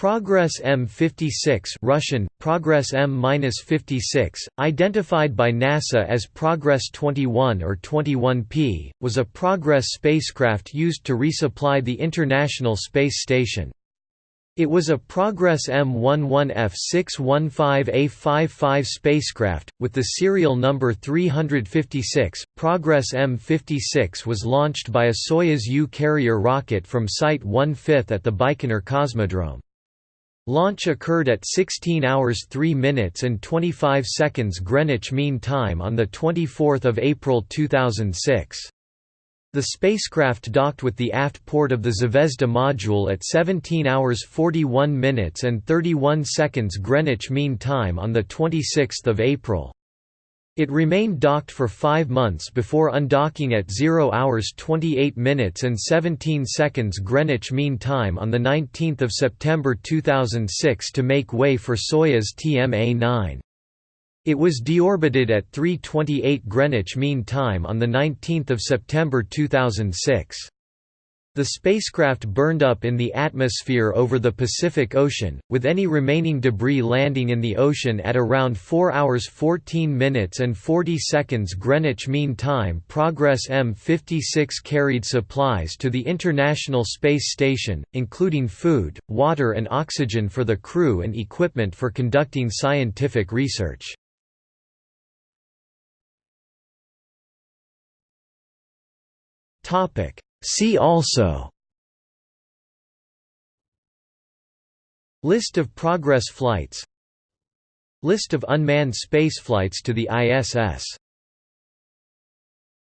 Progress M56 Russian, Progress M-56, identified by NASA as Progress 21 or 21P, was a Progress spacecraft used to resupply the International Space Station. It was a Progress M11F615A55 spacecraft, with the serial number 356. Progress M56 was launched by a Soyuz U carrier rocket from Site 1/5 at the Baikonur Cosmodrome. Launch occurred at 16 hours 3 minutes and 25 seconds Greenwich Mean Time on 24 April 2006. The spacecraft docked with the aft port of the Zvezda module at 17 hours 41 minutes and 31 seconds Greenwich Mean Time on 26 April. It remained docked for five months before undocking at 0 hours 28 minutes and 17 seconds Greenwich Mean Time on 19 September 2006 to make way for Soyuz TMA-9. It was deorbited at 3.28 Greenwich Mean Time on 19 September 2006. The spacecraft burned up in the atmosphere over the Pacific Ocean, with any remaining debris landing in the ocean at around 4 hours 14 minutes and 40 seconds Greenwich Mean Time. Progress M56 carried supplies to the International Space Station, including food, water, and oxygen for the crew and equipment for conducting scientific research. Topic See also. List of Progress flights. List of unmanned spaceflights to the ISS